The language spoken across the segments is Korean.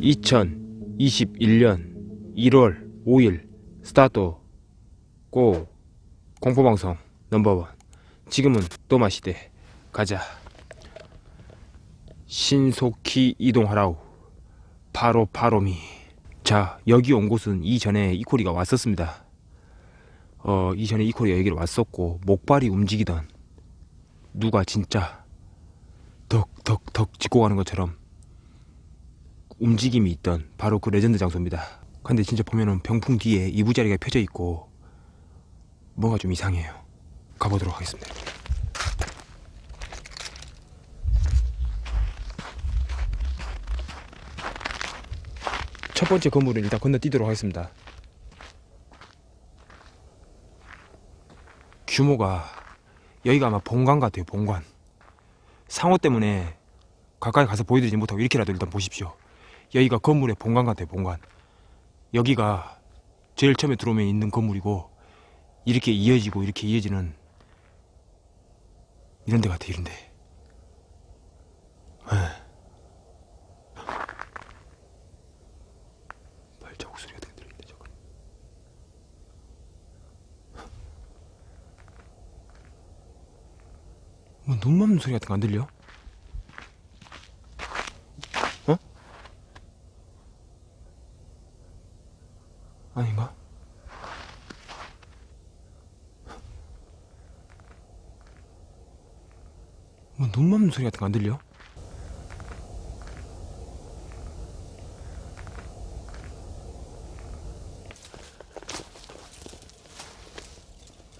(2021년 1월 5일) 스타트 고 공포방송 넘버원. 지금은 또 마시대. 가자. 신속히 이동하라우 바로 바로미. 자 여기 온 곳은 이전에 이코리가 왔었습니다 어 이전에 이코리가 여기를 왔었고 목발이 움직이던 누가 진짜 덕덕덕 짚고 가는 것처럼 움직임이 있던 바로 그 레전드 장소입니다. 근데 진짜 보면은 병풍 뒤에 이부자리가 펴져 있고 뭔가 좀 이상해요. 가보도록 하겠습니다. 첫 번째 건물은 일단 건너뛰도록 하겠습니다 규모가 여기가 아마 본관 같아요 본관. 상호 때문에 가까이 가서 보여드리지 못하고 이렇게라도 일단 보십시오. 여기가 건물의 본관 같아요 본관. 여기가 제일 처음에 들어오면 있는 건물이고 이렇게 이어지고 이렇게 이어지는 이런 데 같아 이런 데. 에. 발자국 소리가 되게 들리는데 저거 뭐눈 맞는 소리 같은 거 안 들려? 어? 아닌가? 뭐눈 맞는 소리 같은 거 안 들려?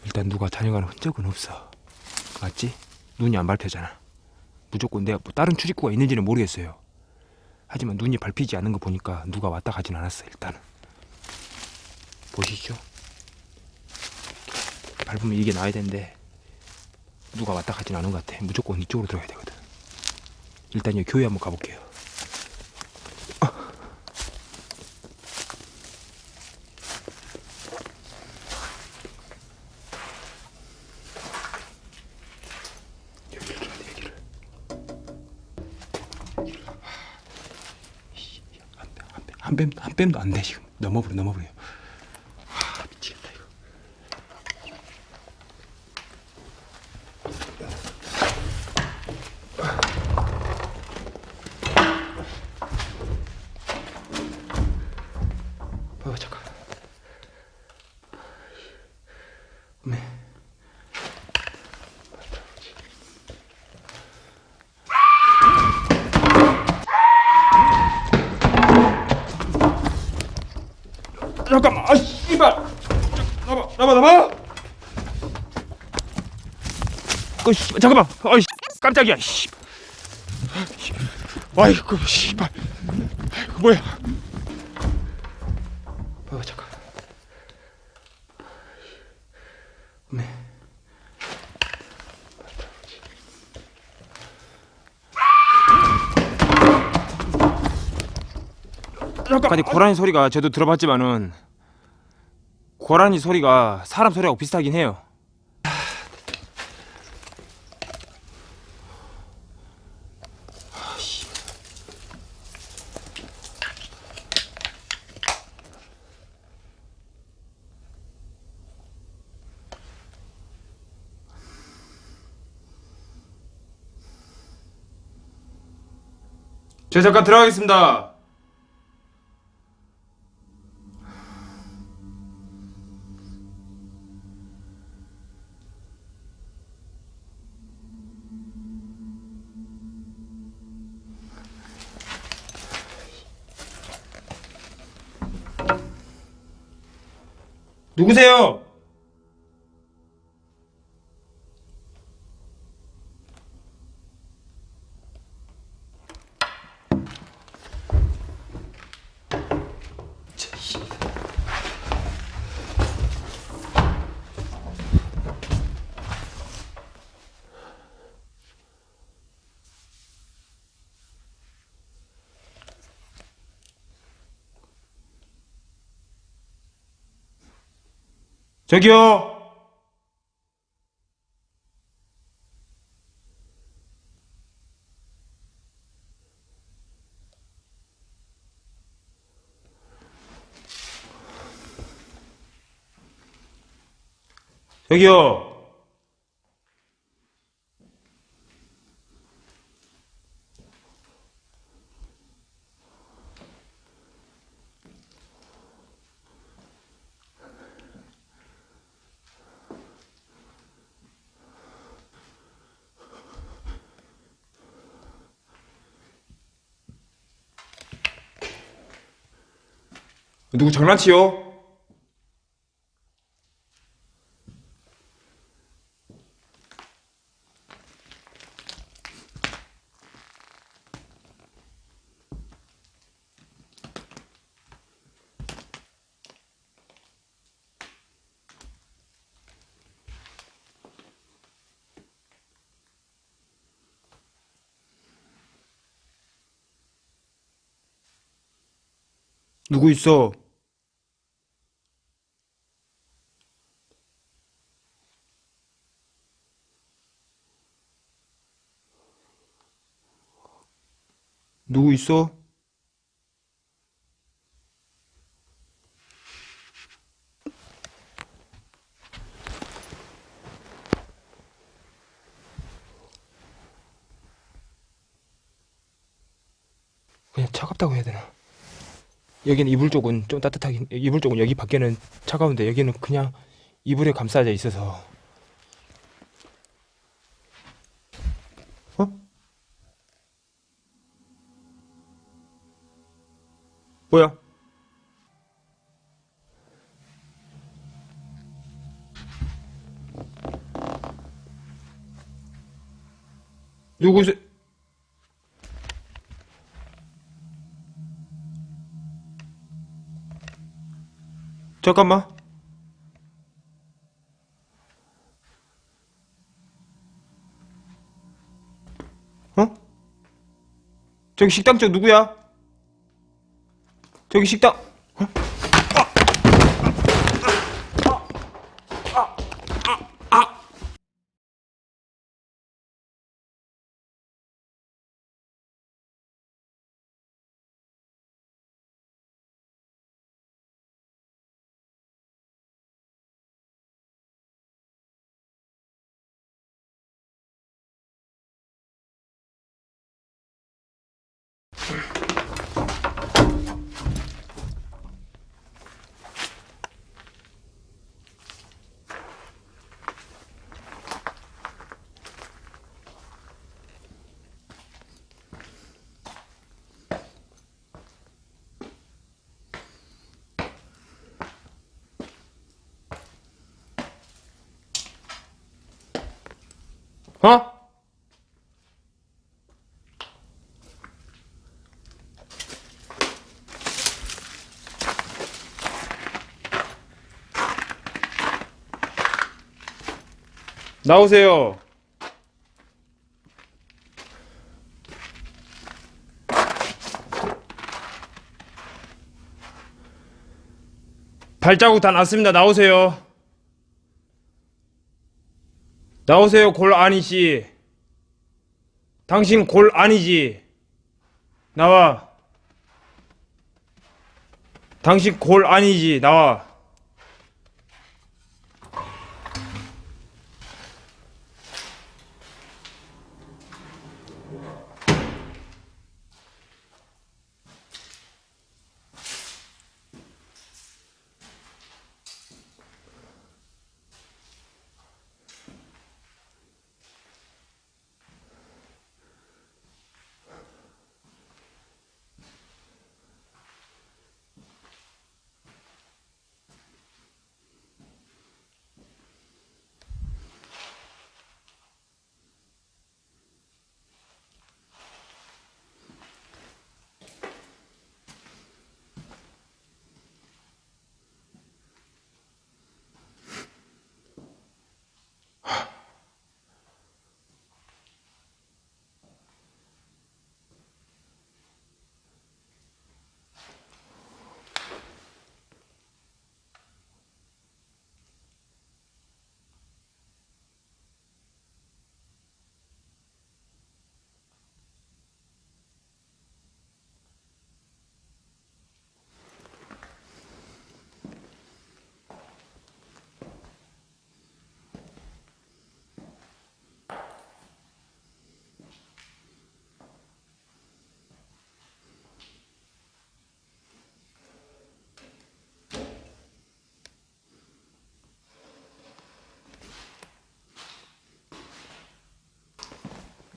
일단 누가 다녀가는 흔적은 없어 맞지? 눈이 안 밟혀잖아. 무조건 내가 뭐 다른 출입구가 있는지는 모르겠어요. 하지만 눈이 밟히지 않는 거 보니까 누가 왔다 가진 않았어 일단은. 보시죠. 밟으면 이게 나야 되는데 누가 왔다 가진 않은 것 같아. 무조건 이쪽으로 들어가야 되거든. 일단 이 교회 한번 가볼게요 한 뺨, 한 뺨도 안 돼 지금. 넘어버려 넘어버려 아 미치겠다 이거 어 잠깐 네 잠깐만 아 씨발 나봐 나봐 나봐 그 씨, 잠깐만. 아이 씨, 깜짝이야 씨. 아이고 씨발. 아이고 뭐야. 어 잠깐 네 잠깐 고라니 소리가 저도 들어봤지만은 고라니 소리가 사람 소리하고 비슷하긴 해요. 저 잠깐 들어가겠습니다. 누구세요? 저기요! 저기요! 누구 장난치요? 누구 있어? 누구 있어? 그냥 차갑다고 해야 되나? 여기는 이불 쪽은 좀 따뜻하긴 이불 쪽은 여기 밖에는 차가운데 여기는 그냥 이불에 감싸져 있어서 어? 뭐야? 누구세요? 잠깐만. 어? 저기 식당 쪽 누구야? 저기 식당. 어? 어? 나오세요. 발자국 다 났습니다. 나오세요. 나오세요, 골 아니지. 당신 골 아니지. 나와. 당신 골 아니지. 나와.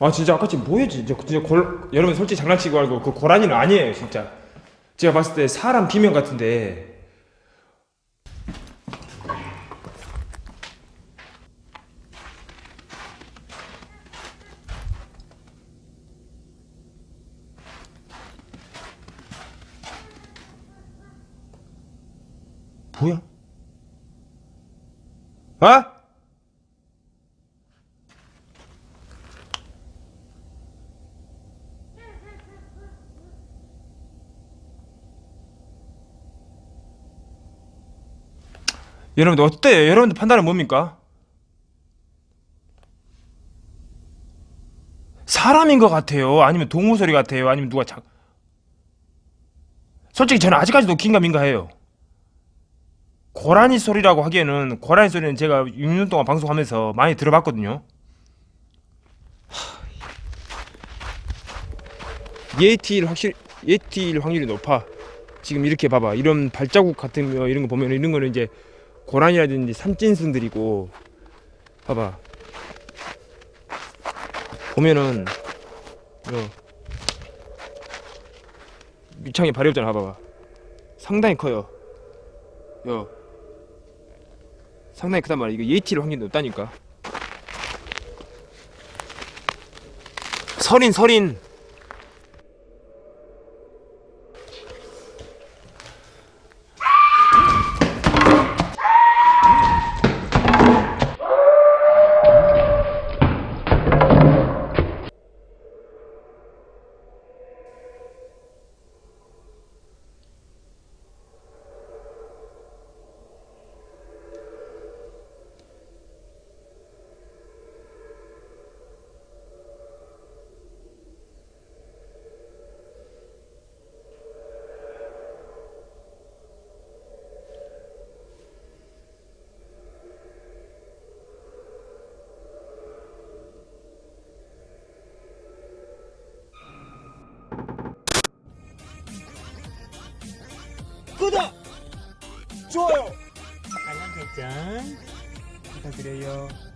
아 진짜 아까 지금 뭐였지? 진짜, 진짜 골, 여러분 솔직히 장난치고 알고 그 고라니는 아니에요 진짜. 제가 봤을 때 사람 비명 같은데. 뭐야? 어? 여러분들 어때요? 여러분들 판단은 뭡니까? 사람인 것 같아요? 아니면 동물 소리 같아요? 아니면 누가 자... 솔직히 저는 아직까지도 긴가민가해요. 고라니 소리라고 하기에는 고라니 소리는 제가 6년 동안 방송하면서 많이 들어봤거든요. 예티일 확실 예티일 확률이 높아. 지금 이렇게 봐봐. 이런 발자국 같은 거 이런 거 보면 이런 거는 이제 고라니라든지 산짐승들이고 봐봐. 보면은 요 밑창에 발이 없잖아. 봐봐. 상당히 커요. 요 상당히 크단 말이야. 이거 예티일 확률이 높다니까. 설인 설인 구독! 좋아요! 알람 설정 부탁드려요. 어.